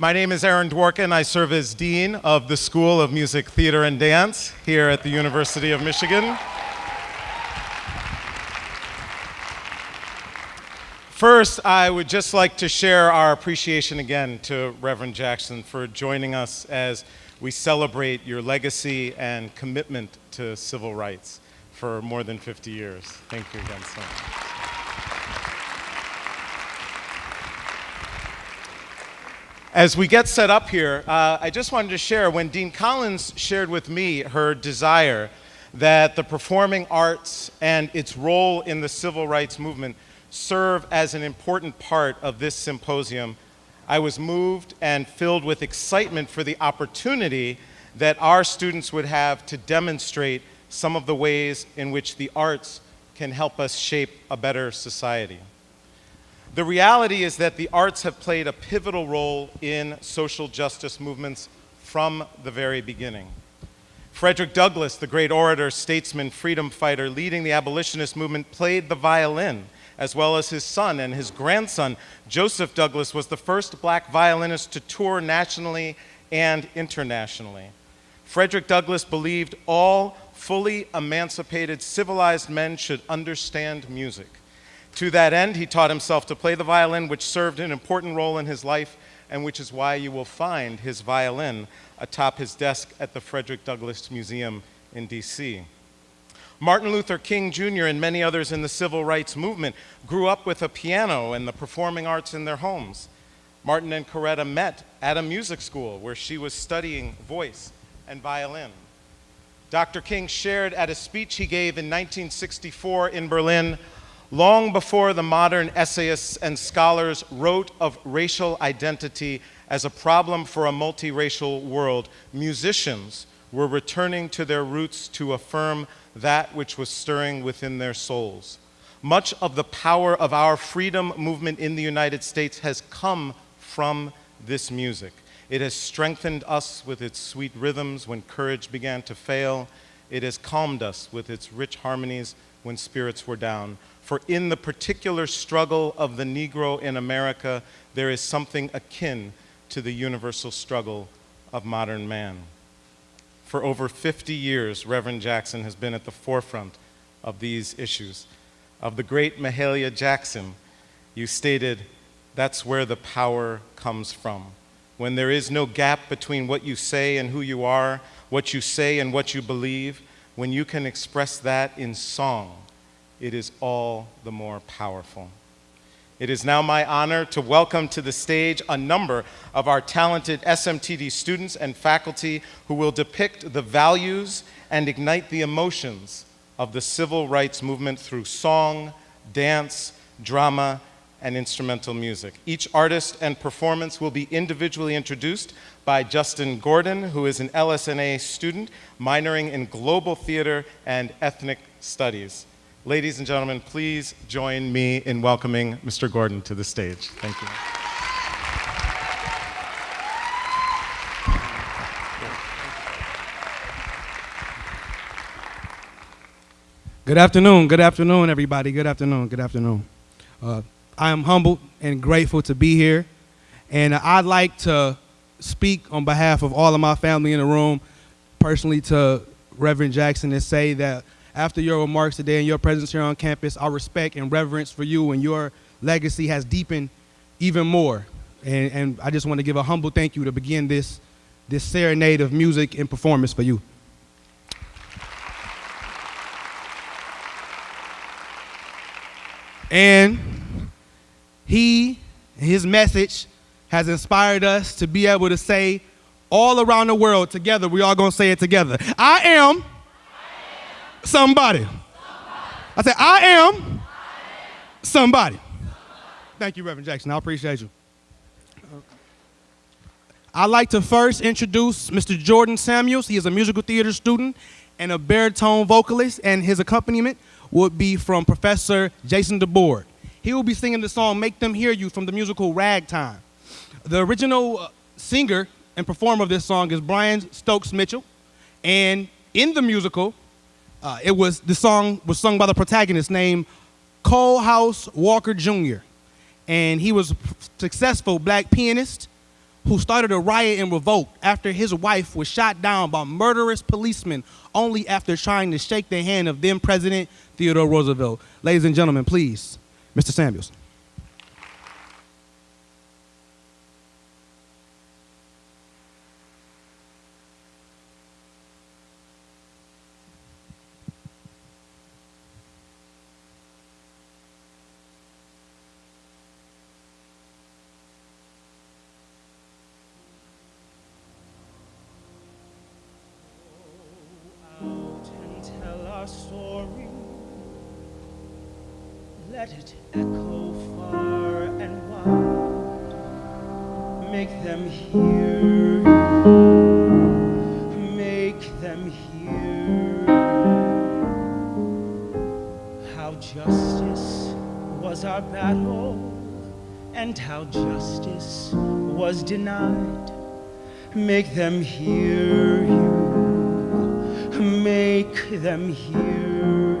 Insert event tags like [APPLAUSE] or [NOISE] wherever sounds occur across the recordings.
My name is Aaron Dworkin. I serve as Dean of the School of Music, Theater, and Dance here at the University of Michigan. First, I would just like to share our appreciation again to Reverend Jackson for joining us as we celebrate your legacy and commitment to civil rights for more than 50 years. Thank you again so much. As we get set up here, uh, I just wanted to share when Dean Collins shared with me her desire that the performing arts and its role in the civil rights movement serve as an important part of this symposium, I was moved and filled with excitement for the opportunity that our students would have to demonstrate some of the ways in which the arts can help us shape a better society. The reality is that the arts have played a pivotal role in social justice movements from the very beginning. Frederick Douglass, the great orator, statesman, freedom fighter leading the abolitionist movement, played the violin as well as his son and his grandson. Joseph Douglass was the first black violinist to tour nationally and internationally. Frederick Douglass believed all fully emancipated, civilized men should understand music. To that end, he taught himself to play the violin, which served an important role in his life, and which is why you will find his violin atop his desk at the Frederick Douglass Museum in DC. Martin Luther King Jr. and many others in the civil rights movement grew up with a piano and the performing arts in their homes. Martin and Coretta met at a music school where she was studying voice and violin. Dr. King shared at a speech he gave in 1964 in Berlin, long before the modern essayists and scholars wrote of racial identity as a problem for a multiracial world, musicians were returning to their roots to affirm that which was stirring within their souls. Much of the power of our freedom movement in the United States has come from this music. It has strengthened us with its sweet rhythms when courage began to fail. It has calmed us with its rich harmonies when spirits were down. For in the particular struggle of the Negro in America, there is something akin to the universal struggle of modern man. For over 50 years, Reverend Jackson has been at the forefront of these issues. Of the great Mahalia Jackson, you stated, that's where the power comes from. When there is no gap between what you say and who you are, what you say and what you believe, when you can express that in song, it is all the more powerful. It is now my honor to welcome to the stage a number of our talented SMTD students and faculty who will depict the values and ignite the emotions of the civil rights movement through song, dance, drama, and instrumental music. Each artist and performance will be individually introduced by Justin Gordon, who is an LS&A student minoring in global theater and ethnic studies. Ladies and gentlemen, please join me in welcoming Mr. Gordon to the stage. Thank you. Good afternoon, good afternoon, everybody. Good afternoon, good afternoon. Uh, I am humbled and grateful to be here, and I'd like to speak on behalf of all of my family in the room, personally to Reverend Jackson, and say that after your remarks today and your presence here on campus, our respect and reverence for you and your legacy has deepened even more. And, and I just want to give a humble thank you to begin this, this serenade of music and performance for you. And he, his message has inspired us to be able to say all around the world together, we all gonna say it together. I am somebody. I said, I am somebody. Thank you, Reverend Jackson. I appreciate you. I'd like to first introduce Mr. Jordan Samuels. He is a musical theater student and a baritone vocalist, and his accompaniment would be from Professor Jason DeBord. He will be singing the song Make Them Hear You from the musical Ragtime. The original uh, singer and performer of this song is Brian Stokes Mitchell, and in the musical, uh, it was the song was sung by the protagonist named Coalhouse Walker Jr. And he was a successful black pianist who started a riot and revolt after his wife was shot down by murderous policemen only after trying to shake the hand of then President Theodore Roosevelt. Ladies and gentlemen, please, Mr. Samuels. Our story. Let it echo far and wide. Make them hear. Make them hear how justice was our battle and how justice was denied. Make them hear you make them hear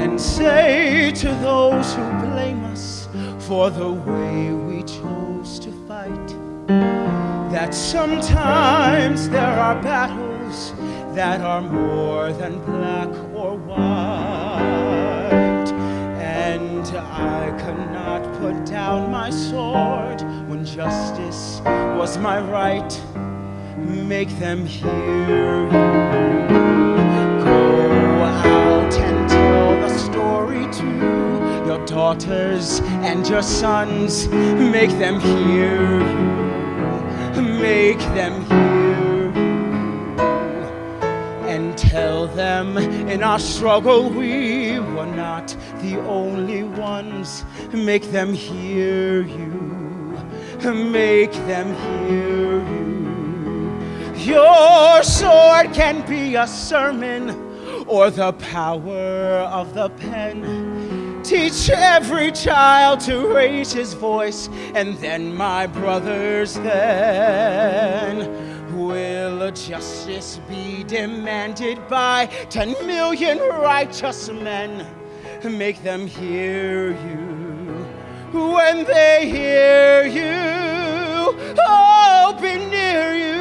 and say to those who blame us for the way we chose to fight that sometimes there are battles that are more than black or white. And I cannot put down my sword when justice was my right make them hear you. Go out and tell the story to your daughters and your sons. Make them hear you. Make them hear you. And tell them in our struggle we were not the only ones. Make them hear you. Make them hear you. Your sword can be a sermon or the power of the pen. Teach every child to raise his voice, and then, my brothers, then will justice be demanded by 10 million righteous men. Make them hear you when they hear you. Oh, be near you.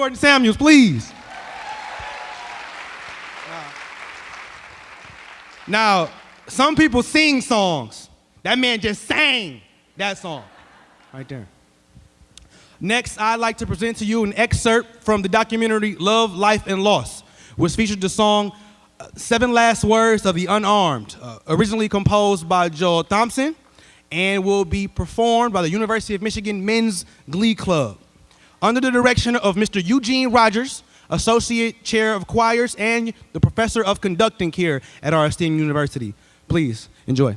Jordan Samuels, please. Now, some people sing songs. That man just sang that song right there. Next, I'd like to present to you an excerpt from the documentary Love, Life, and Loss, which featured the song uh, Seven Last Words of the Unarmed, uh, originally composed by Joel Thompson and will be performed by the University of Michigan Men's Glee Club under the direction of Mr. Eugene Rogers, Associate Chair of Choirs and the Professor of Conducting here at our esteemed university. Please enjoy.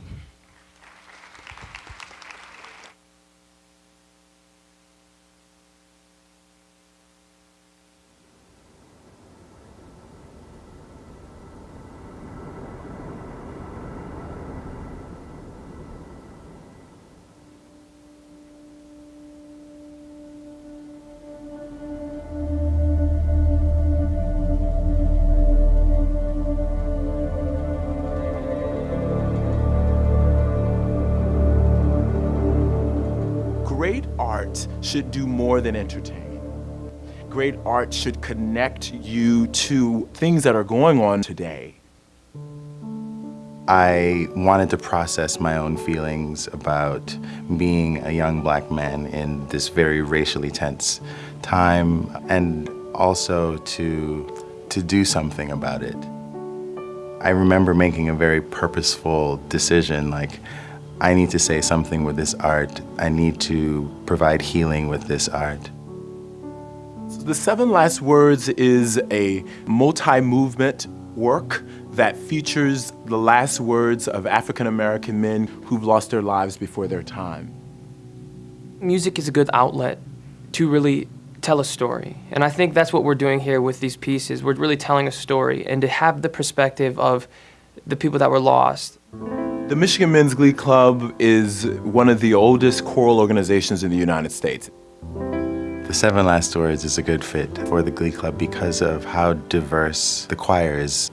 More than entertain. Great art should connect you to things that are going on today. I wanted to process my own feelings about being a young black man in this very racially tense time and also to, to do something about it. I remember making a very purposeful decision like, I need to say something with this art. I need to provide healing with this art. So The Seven Last Words is a multi movement work that features the last words of African American men who've lost their lives before their time. Music is a good outlet to really tell a story. And I think that's what we're doing here with these pieces. We're really telling a story and to have the perspective of the people that were lost. The Michigan Men's Glee Club is one of the oldest choral organizations in the United States. The Seven Last Words is a good fit for the Glee Club because of how diverse the choir is.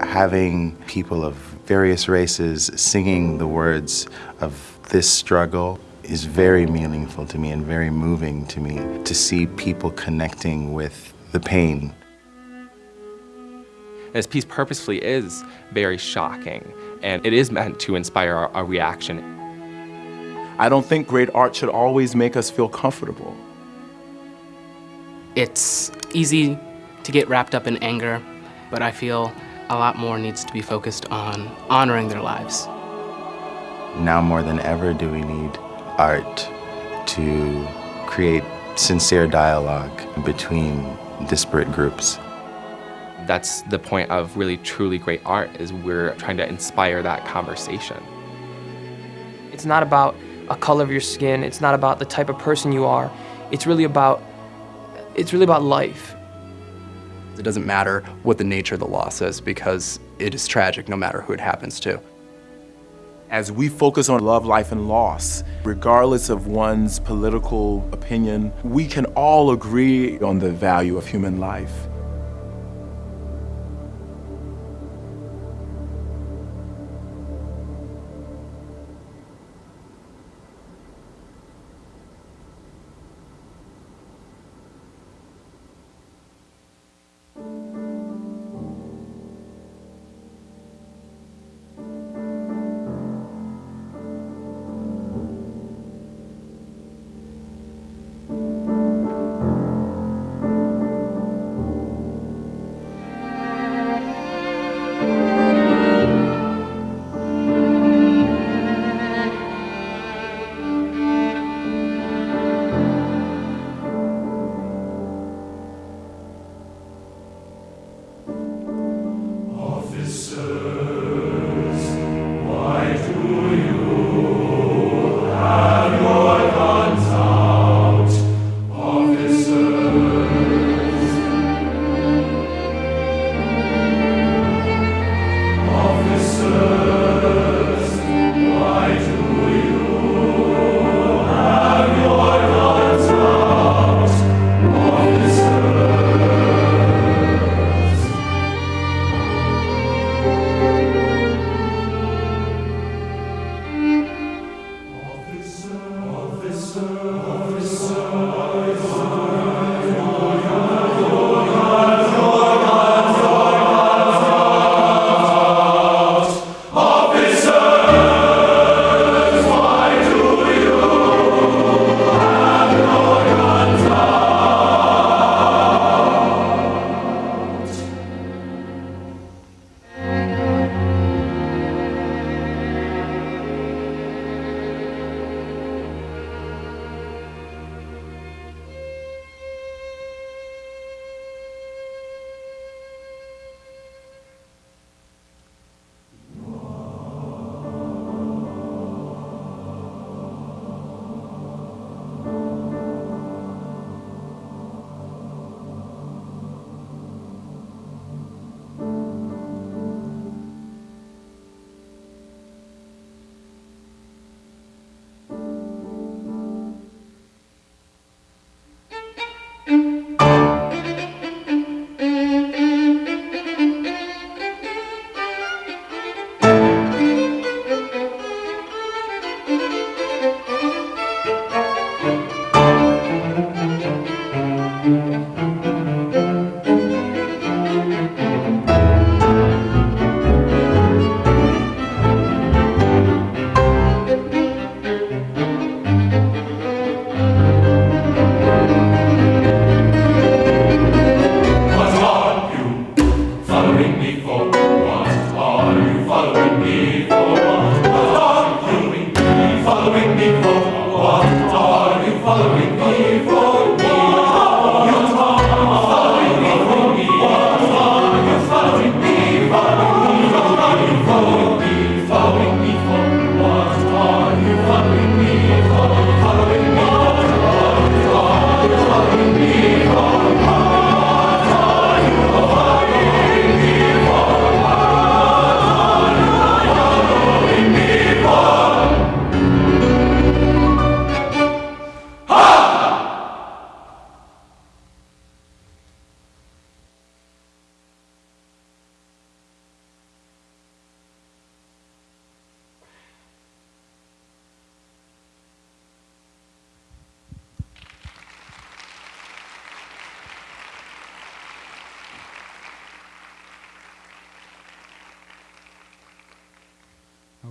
Having people of various races singing the words of this struggle is very meaningful to me and very moving to me to see people connecting with the pain. This piece purposefully is very shocking, and it is meant to inspire a, reaction. I don't think great art should always make us feel comfortable. It's easy to get wrapped up in anger, but I feel a lot more needs to be focused on honoring their lives. Now more than ever do we need art to create sincere dialogue between disparate groups. That's the point of really truly great art is we're trying to inspire that conversation. It's not about a color of your skin, it's not about the type of person you are. It's really about it's really about life. It doesn't matter what the nature of the loss is because it is tragic no matter who it happens to. As we focus on love, life, and loss, regardless of one's political opinion, we can all agree on the value of human life.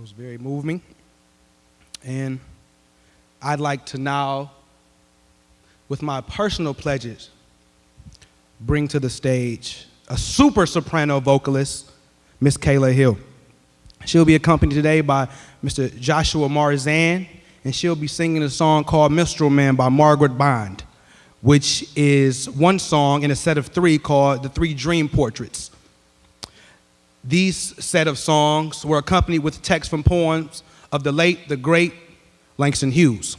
Was very moving. And I'd like to now, with my personal pledges, bring to the stage a super soprano vocalist, Miss Kayla Hill. She'll be accompanied today by Mr. Joshua Marzan, and she'll be singing a song called Minstrel Man by Margaret Bond, which is one song in a set of three called The Three Dream Portraits. These set of songs were accompanied with text from poems of the late, the great Langston Hughes.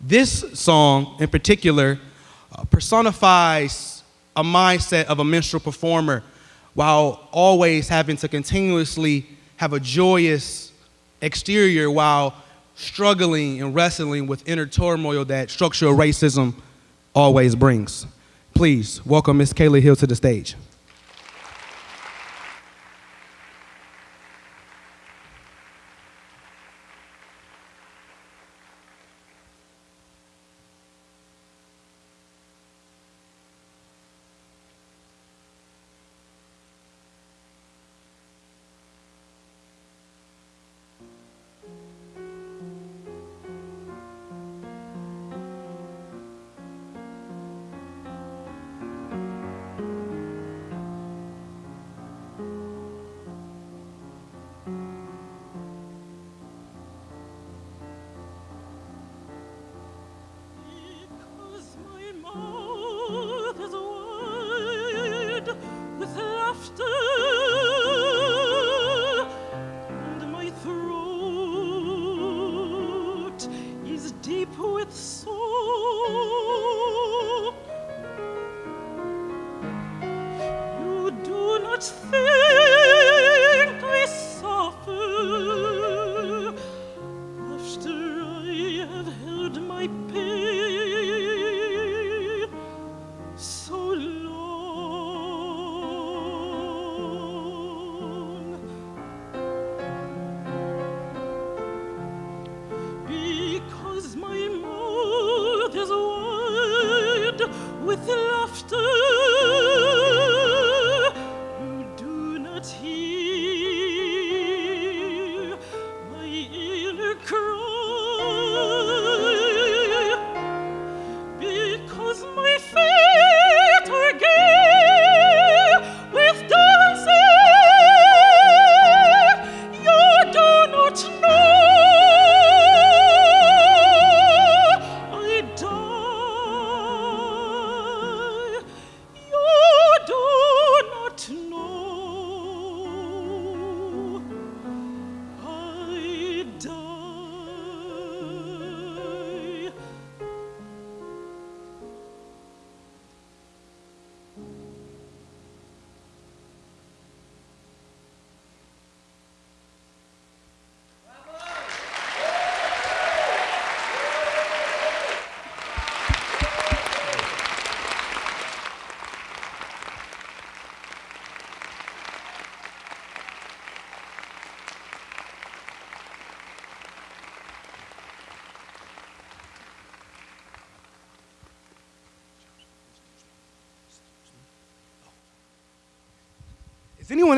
This song in particular uh, personifies a mindset of a minstrel performer while always having to continuously have a joyous exterior while struggling and wrestling with inner turmoil that structural racism always brings. Please welcome Miss Kayla Hill to the stage. With laughter,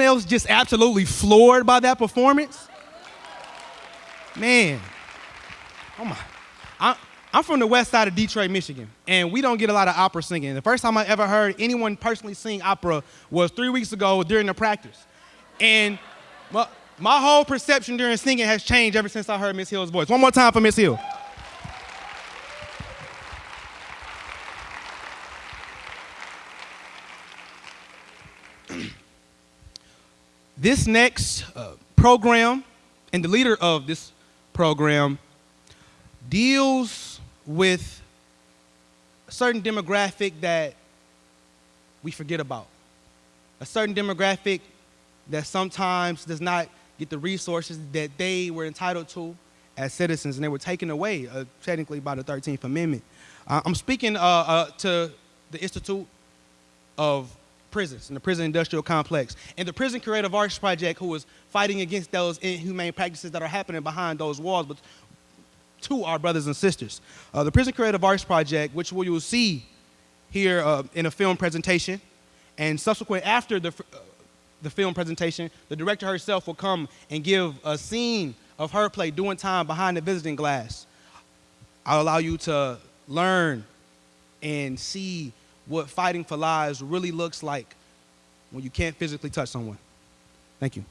anyone else just absolutely floored by that performance? Man, oh my. I, I'm from the west side of Detroit, Michigan, and we don't get a lot of opera singing. The first time I ever heard anyone personally sing opera was three weeks ago during the practice. And my, my whole perception during singing has changed ever since I heard Miss Hill's voice. One more time for Miss Hill. This next uh, program and the leader of this program deals with a certain demographic that we forget about. A certain demographic that sometimes does not get the resources that they were entitled to as citizens and they were taken away uh, technically by the 13th Amendment. Uh, I'm speaking uh, uh, to the Institute of prisons and the prison industrial complex and the prison creative arts project who is fighting against those inhumane practices that are happening behind those walls but to our brothers and sisters uh, the prison creative arts project which we will see here uh, in a film presentation and subsequent after the uh, the film presentation, the director herself will come and give a scene of her play doing time behind the visiting glass. I'll allow you to learn and see what fighting for lives really looks like when you can't physically touch someone. Thank you.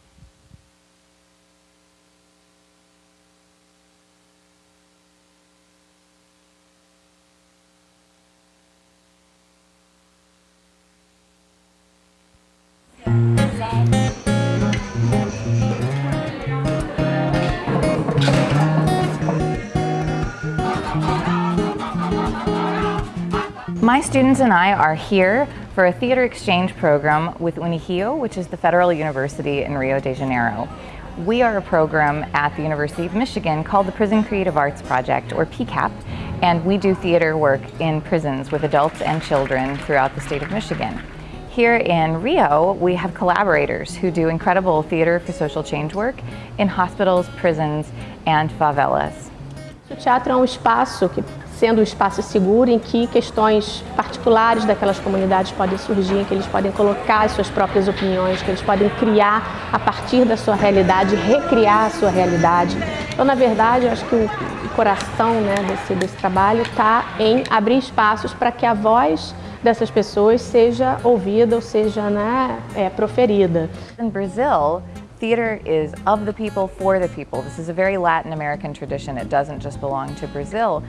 Students and I are here for a theater exchange program with UNIRIO, which is the Federal University in Rio de Janeiro. We are a program at the University of Michigan called the Prison Creative Arts Project, or PCAP, and we do theater work in prisons with adults and children throughout the state of Michigan. Here in Rio, we have collaborators who do incredible theater for social change work in hospitals, prisons, and favelas. O teatro é um espaço que sendo um espaço seguro em que questões particulares daquelas comunidades podem surgir, em que eles podem colocar as suas próprias opiniões, que eles podem criar a partir da sua realidade, recriar a sua realidade. Então, na verdade, eu acho que o coração né, desse, desse trabalho está em abrir espaços para que a voz dessas pessoas seja ouvida ou seja né, é, proferida. In Brazil, Theater is of the people, for the people. This is a very Latin American tradition. It doesn't just belong to Brazil.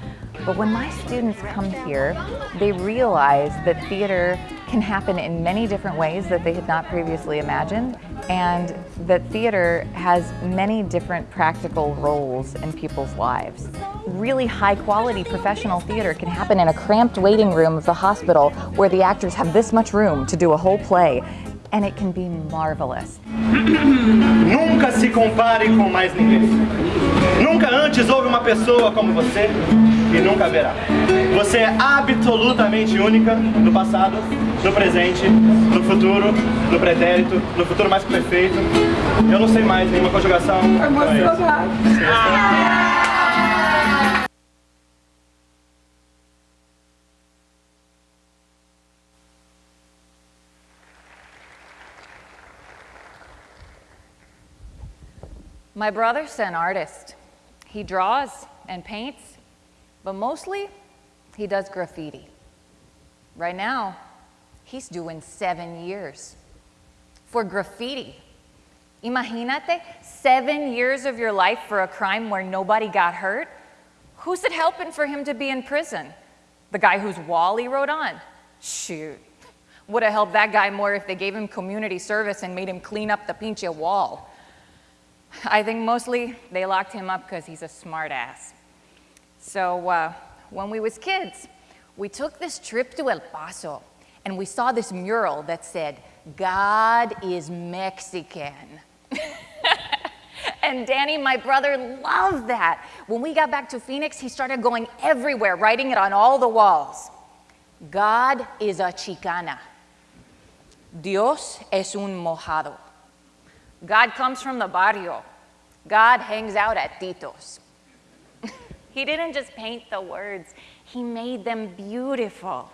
But when my students come here, they realize that theater can happen in many different ways that they had not previously imagined, and that theater has many different practical roles in people's lives. Really high quality professional theater can happen in a cramped waiting room of the hospital where the actors have this much room to do a whole play and it can be marvelous. [CLEARS THROAT] Nunca se compare com mais ninguém. Nunca antes houve uma pessoa como você e nunca haverá. Você é absolutamente única no passado, no presente, no futuro, no pretérito, no futuro mais perfeito. Eu não sei mais nenhuma conjugação. Emocionado. My brother's an artist. He draws and paints, but mostly he does graffiti. Right now, he's doing seven years for graffiti. Imagínate, seven years of your life for a crime where nobody got hurt? Who's it helping for him to be in prison? The guy whose wall he wrote on? Shoot. Would have helped that guy more if they gave him community service and made him clean up the pinche wall. [LAUGHS] I think mostly they locked him up because he's a smartass. So uh, when we was kids, we took this trip to El Paso and we saw this mural that said, God is Mexican. [LAUGHS] and Danny, my brother, loved that. When we got back to Phoenix, he started going everywhere, writing it on all the walls. God is a Chicana. Dios es un mojado. God comes from the barrio. God hangs out at Tito's. [LAUGHS] he didn't just paint the words, he made them beautiful.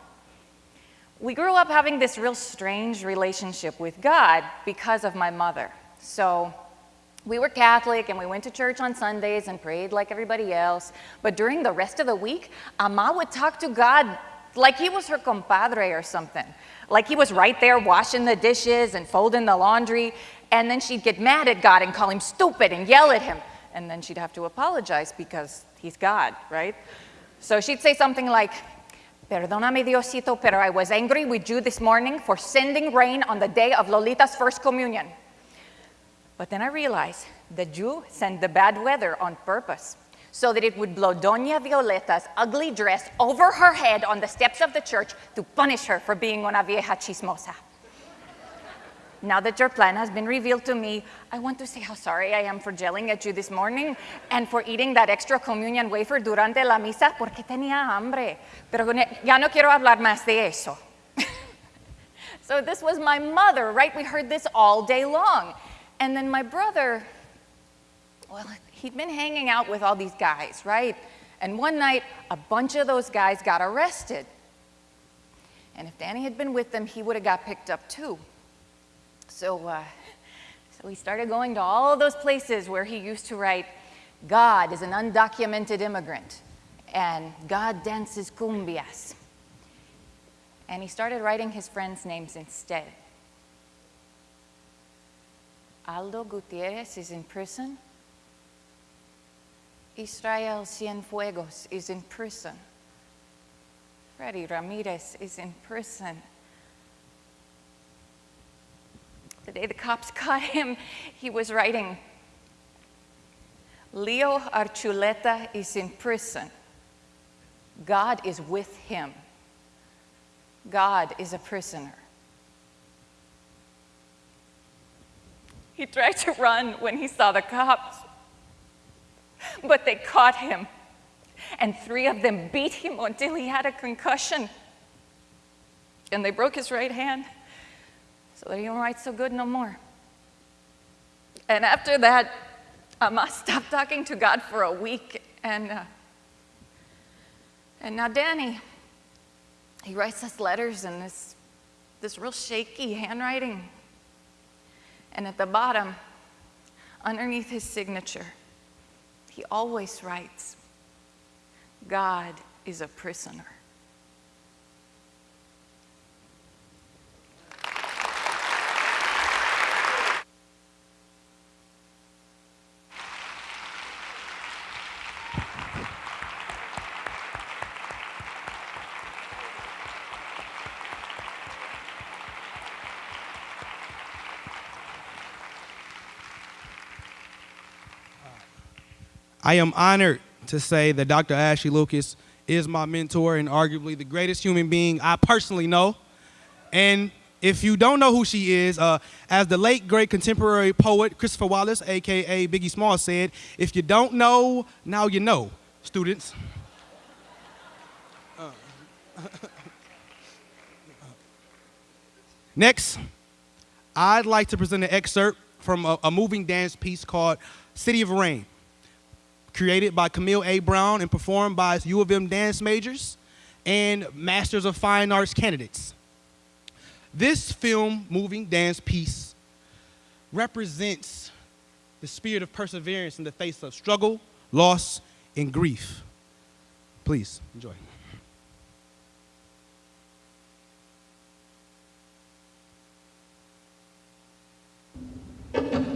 We grew up having this real strange relationship with God because of my mother. So we were Catholic and we went to church on Sundays and prayed like everybody else. But during the rest of the week, Ama would talk to God like he was her compadre or something. Like he was right there washing the dishes and folding the laundry. And then she'd get mad at God and call him stupid and yell at him. And then she'd have to apologize because he's God, right? So she'd say something like, Perdóname, Diosito, pero I was angry with you this morning for sending rain on the day of Lolita's first communion. But then I realized that you sent the bad weather on purpose so that it would blow Doña Violeta's ugly dress over her head on the steps of the church to punish her for being una vieja chismosa. Now that your plan has been revealed to me, I want to say how sorry I am for yelling at you this morning and for eating that extra communion wafer durante la misa porque tenía hambre. Pero ya no quiero hablar más de eso. [LAUGHS] so this was my mother, right? We heard this all day long. And then my brother, well, he'd been hanging out with all these guys, right? And one night, a bunch of those guys got arrested. And if Danny had been with them, he would have got picked up too. So, uh, so he started going to all those places where he used to write, God is an undocumented immigrant, and God dances cumbias. And he started writing his friends' names instead. Aldo Gutierrez is in prison. Israel Cienfuegos is in prison. Freddy Ramirez is in prison. The day the cops [LAUGHS] caught him, he was writing, Leo Archuleta is in prison. God is with him. God is a prisoner. He tried to run when he saw the cops, but they caught him, and three of them beat him until he had a concussion. And they broke his right hand so that he don't write so good no more. And after that, Ama [LAUGHS] stopped talking to God for a week, and, uh, and now Danny, he writes us letters in this, this real shaky handwriting. And at the bottom, underneath his signature, he always writes, God is a prisoner. I am honored to say that Dr. Ashley Lucas is my mentor and arguably the greatest human being I personally know. And if you don't know who she is, uh, as the late great contemporary poet Christopher Wallace, aka Biggie Small, said, if you don't know, now you know, students. Uh, [LAUGHS] Next, I'd like to present an excerpt from a, a moving dance piece called City of Rain created by Camille A. Brown and performed by U of M dance majors and Masters of Fine Arts candidates. This film, moving dance piece, represents the spirit of perseverance in the face of struggle, loss, and grief. Please, enjoy. [LAUGHS]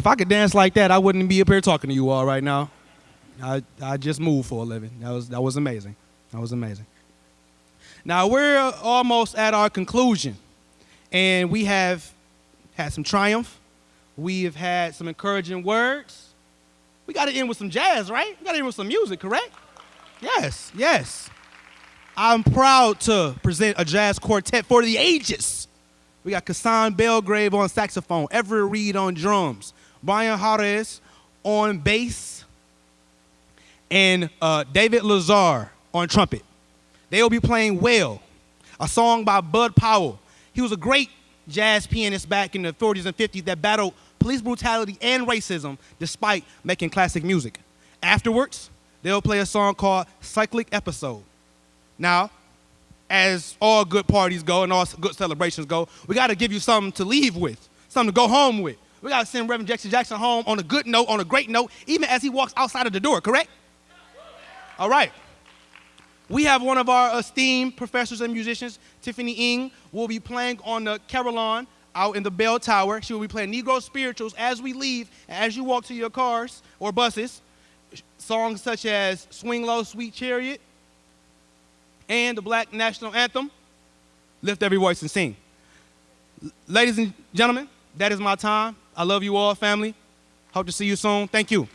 if I could dance like that, I wouldn't be up here talking to you all right now. I, I just moved for a living. That was, that was amazing. That was amazing. Now we're almost at our conclusion, and we have had some triumph. We have had some encouraging words. We got to end with some jazz, right? We got to end with some music, correct? Yes, yes. I'm proud to present a jazz quartet for the ages. We got Kasan Belgrave on saxophone, Everett Reed on drums, Brian Harris on bass, and uh, David Lazar on trumpet. They will be playing Well, a song by Bud Powell. He was a great jazz pianist back in the 40s and 50s that battled police brutality and racism despite making classic music. Afterwards, they'll play a song called Cyclic Episode. Now, as all good parties go and all good celebrations go, we got to give you something to leave with, something to go home with. We got to send Reverend Jackson Jackson home on a good note, on a great note, even as he walks outside of the door, correct? All right. We have one of our esteemed professors and musicians, Tiffany Ng, will be playing on the carillon out in the bell tower. She will be playing Negro spirituals as we leave, as you walk to your cars or buses. Songs such as Swing Low, Sweet Chariot, and the Black National Anthem. Lift every voice and sing. Ladies and gentlemen, that is my time. I love you all, family. Hope to see you soon. Thank you.